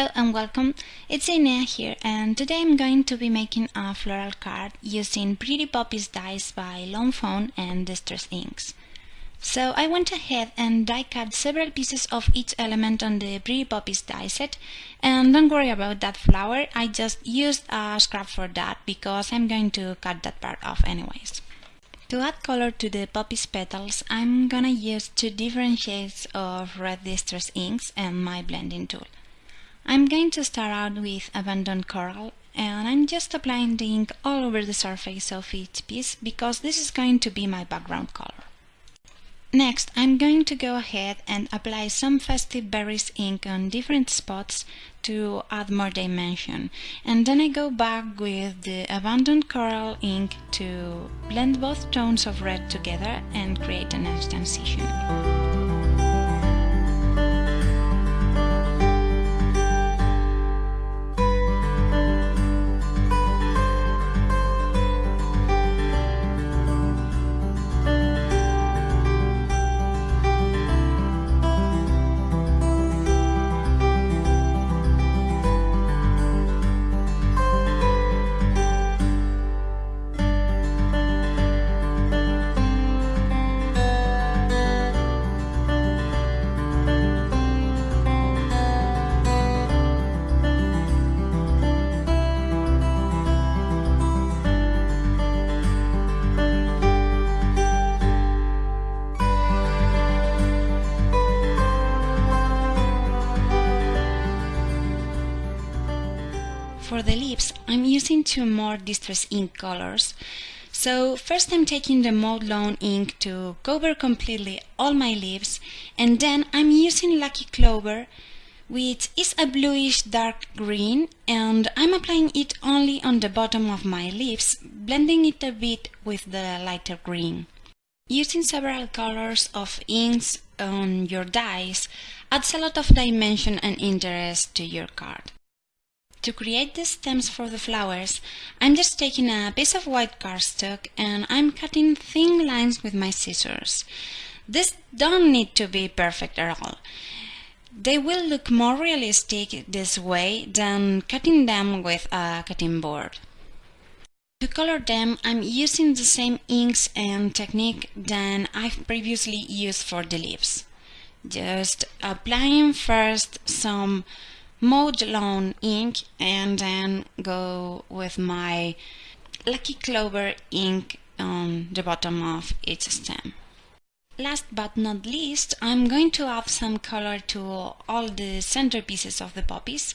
Hello and welcome, it's Inea here and today I'm going to be making a floral card using Pretty Poppies dies by Fawn and Distress Inks. So I went ahead and die cut several pieces of each element on the Pretty Poppies die set and don't worry about that flower, I just used a scrap for that because I'm going to cut that part off anyways. To add color to the poppy's petals, I'm gonna use two different shades of red distress inks and my blending tool. I'm going to start out with Abandoned Coral and I'm just applying the ink all over the surface of each piece because this is going to be my background color. Next, I'm going to go ahead and apply some Festive Berries ink on different spots to add more dimension. And then I go back with the Abandoned Coral ink to blend both tones of red together and create an transition. For the lips, I'm using two more Distress ink colors. So first I'm taking the Mowed Lawn ink to cover completely all my leaves and then I'm using Lucky Clover which is a bluish dark green and I'm applying it only on the bottom of my leaves, blending it a bit with the lighter green. Using several colors of inks on your dies adds a lot of dimension and interest to your card. To create the stems for the flowers, I'm just taking a piece of white cardstock and I'm cutting thin lines with my scissors. This don't need to be perfect at all. They will look more realistic this way than cutting them with a cutting board. To color them, I'm using the same inks and technique than I've previously used for the leaves. Just applying first some Mowed Lawn ink and then go with my Lucky Clover ink on the bottom of each stem. Last but not least, I'm going to add some color to all the centerpieces of the poppies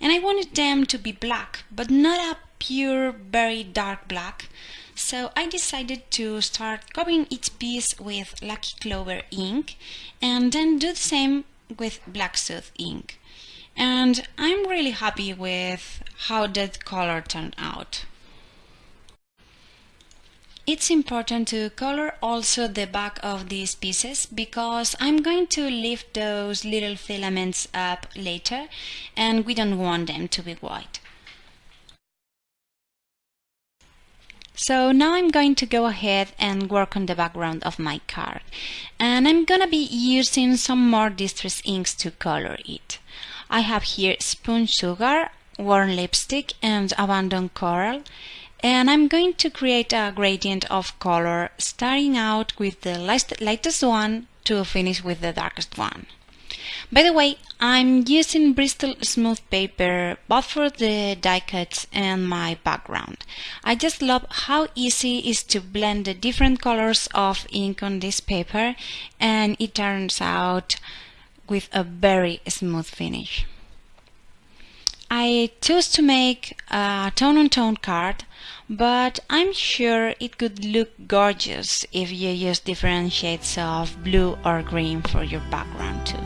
and I wanted them to be black but not a pure very dark black so I decided to start covering each piece with Lucky Clover ink and then do the same with Black Soot ink and I'm really happy with how that color turned out. It's important to color also the back of these pieces because I'm going to lift those little filaments up later and we don't want them to be white. So now I'm going to go ahead and work on the background of my card and I'm gonna be using some more distress inks to color it. I have here Spun Sugar, Worn Lipstick and Abandoned Coral and I'm going to create a gradient of color starting out with the lightest one to finish with the darkest one. By the way, I'm using Bristol Smooth paper both for the die cuts and my background. I just love how easy it is to blend the different colors of ink on this paper and it turns out with a very smooth finish. I chose to make a tone-on-tone -tone card, but I'm sure it could look gorgeous if you use different shades of blue or green for your background too.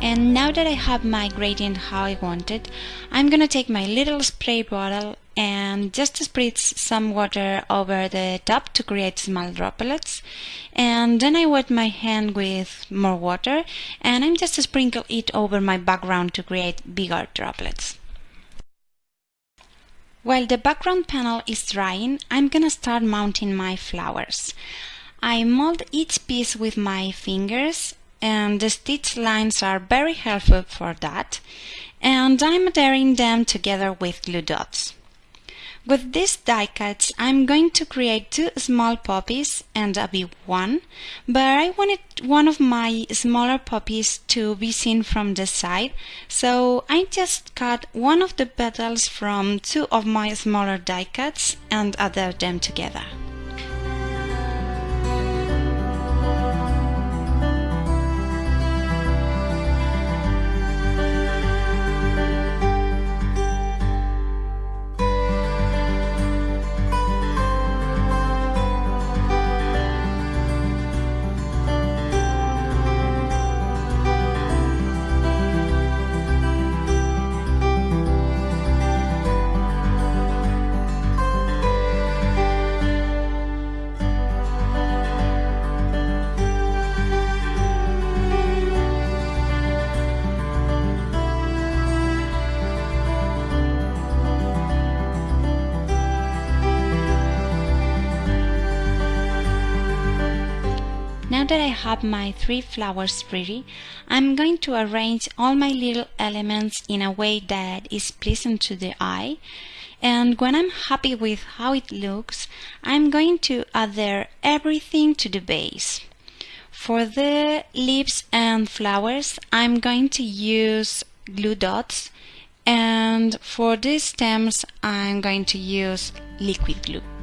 And now that I have my gradient how I want it, I'm gonna take my little spray bottle and just spritz some water over the top to create small droplets and then I wet my hand with more water and I'm just sprinkle it over my background to create bigger droplets. While the background panel is drying, I'm gonna start mounting my flowers. I mold each piece with my fingers and the stitch lines are very helpful for that and I'm adhering them together with glue dots. With these die cuts I'm going to create two small poppies and a big one, but I wanted one of my smaller poppies to be seen from the side, so I just cut one of the petals from two of my smaller die cuts and adhere them together. That I have my three flowers ready, I'm going to arrange all my little elements in a way that is pleasant to the eye. And when I'm happy with how it looks, I'm going to adhere everything to the base. For the leaves and flowers, I'm going to use glue dots and for the stems, I'm going to use liquid glue.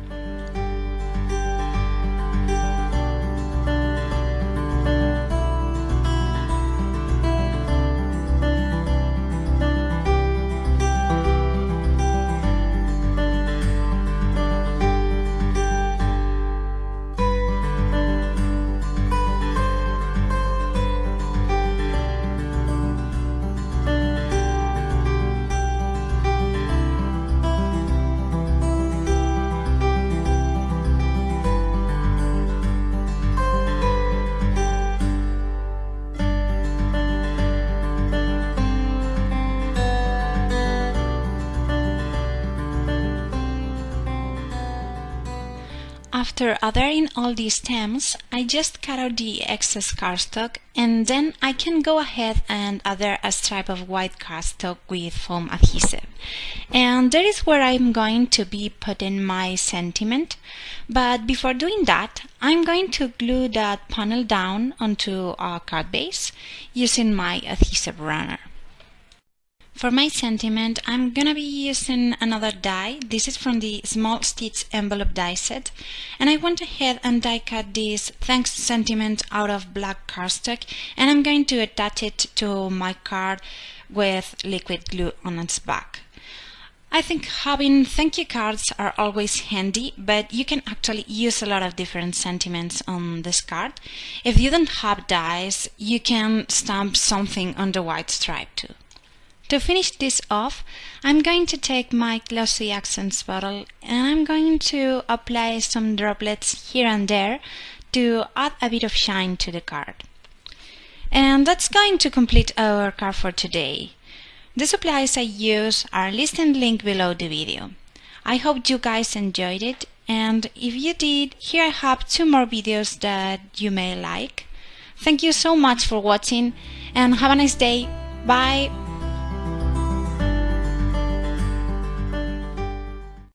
After adhering all these stems, I just cut out the excess cardstock and then I can go ahead and adhere a stripe of white cardstock with foam adhesive. And that is where I'm going to be putting my sentiment. But before doing that, I'm going to glue that panel down onto a card base using my adhesive runner. For my sentiment, I'm gonna be using another die. This is from the Small Stitch envelope die set. And I went ahead and die cut this thanks sentiment out of black cardstock. And I'm going to attach it to my card with liquid glue on its back. I think having thank you cards are always handy, but you can actually use a lot of different sentiments on this card. If you don't have dies, you can stamp something on the white stripe too. To finish this off, I'm going to take my Glossy Accents bottle and I'm going to apply some droplets here and there to add a bit of shine to the card. And that's going to complete our card for today. The supplies I use are listed linked below the video. I hope you guys enjoyed it and if you did, here I have two more videos that you may like. Thank you so much for watching and have a nice day. Bye!